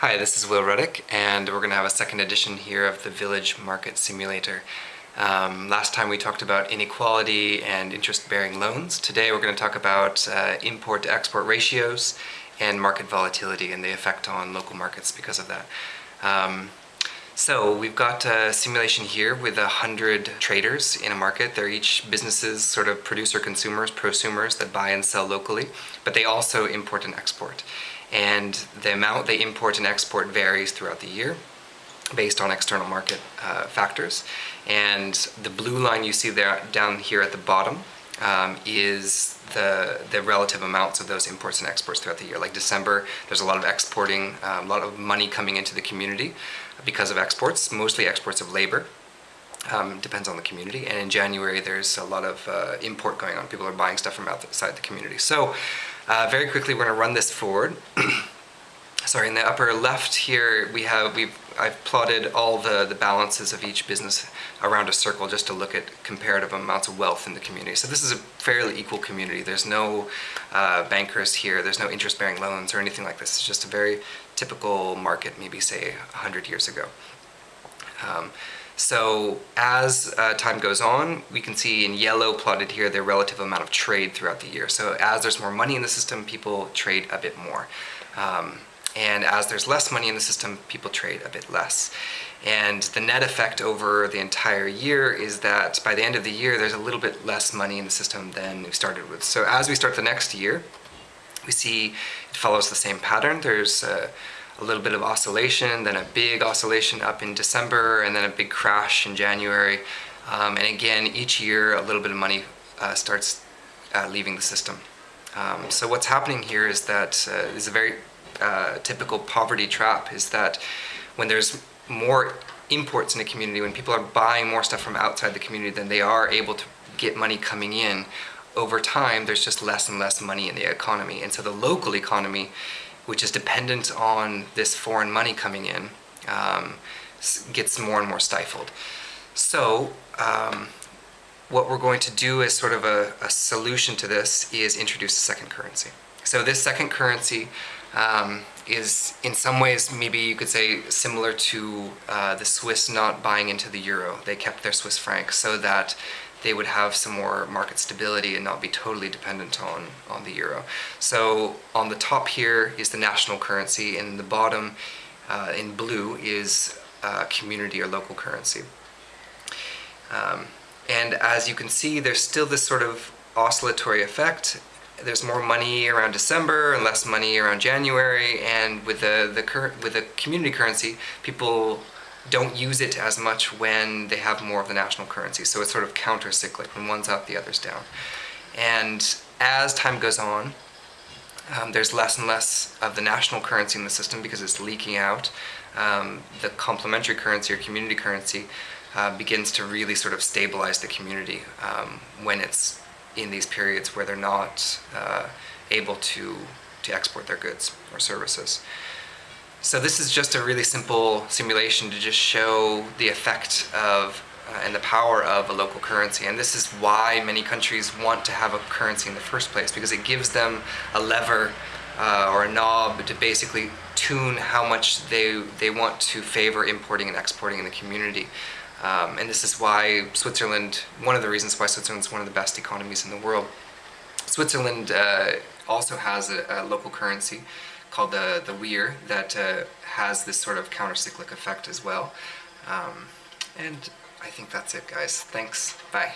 Hi, this is Will Ruddick, and we're going to have a second edition here of the Village Market Simulator. Um, last time we talked about inequality and interest-bearing loans. Today we're going to talk about uh, import-to-export ratios and market volatility and the effect on local markets because of that. Um, so we've got a simulation here with a hundred traders in a market. They're each businesses, sort of producer consumers, prosumers that buy and sell locally, but they also import and export and the amount they import and export varies throughout the year based on external market uh, factors. And the blue line you see there down here at the bottom um, is the, the relative amounts of those imports and exports throughout the year. Like December, there's a lot of exporting, um, a lot of money coming into the community because of exports, mostly exports of labor. Um, depends on the community. And in January, there's a lot of uh, import going on. People are buying stuff from outside the community. So uh, very quickly, we're going to run this forward. Sorry, in the upper left here, we have we've I've plotted all the the balances of each business around a circle just to look at comparative amounts of wealth in the community. So this is a fairly equal community. There's no uh, bankers here. There's no interest-bearing loans or anything like this. It's just a very typical market, maybe say 100 years ago. Um, so as uh, time goes on, we can see in yellow plotted here the relative amount of trade throughout the year. So as there's more money in the system, people trade a bit more. Um, and as there's less money in the system, people trade a bit less. And the net effect over the entire year is that by the end of the year, there's a little bit less money in the system than we started with. So as we start the next year, we see it follows the same pattern. There's uh, a little bit of oscillation, then a big oscillation up in December, and then a big crash in January. Um, and again, each year a little bit of money uh, starts uh, leaving the system. Um, so what's happening here is that uh, is a very uh, typical poverty trap is that when there's more imports in a community, when people are buying more stuff from outside the community than they are able to get money coming in, over time there's just less and less money in the economy. And so the local economy which is dependent on this foreign money coming in, um, gets more and more stifled. So um, what we're going to do as sort of a, a, solution to this is introduce a second currency. So this second currency um, is in some ways maybe you could say similar to uh, the Swiss not buying into the euro. They kept their Swiss franc so that they would have some more market stability and not be totally dependent on, on the euro. So on the top here is the national currency, and the bottom uh, in blue is uh, community or local currency. Um, and as you can see, there's still this sort of oscillatory effect. There's more money around December and less money around January, and with the, the, with the community currency, people don't use it as much when they have more of the national currency. So it's sort of counter-cyclic. When one's up, the other's down. And as time goes on, um, there's less and less of the national currency in the system because it's leaking out. Um, the complementary currency or community currency uh, begins to really sort of stabilize the community um, when it's in these periods where they're not uh, able to, to export their goods or services. So this is just a really simple simulation to just show the effect of uh, and the power of a local currency. And this is why many countries want to have a currency in the first place, because it gives them a lever uh, or a knob to basically tune how much they, they want to favor importing and exporting in the community. Um, and this is why Switzerland, one of the reasons why Switzerland is one of the best economies in the world. Switzerland uh, also has a, a local currency called the, the WIR that uh, has this sort of counter-cyclic effect as well. Um, and I think that's it guys. Thanks. Bye.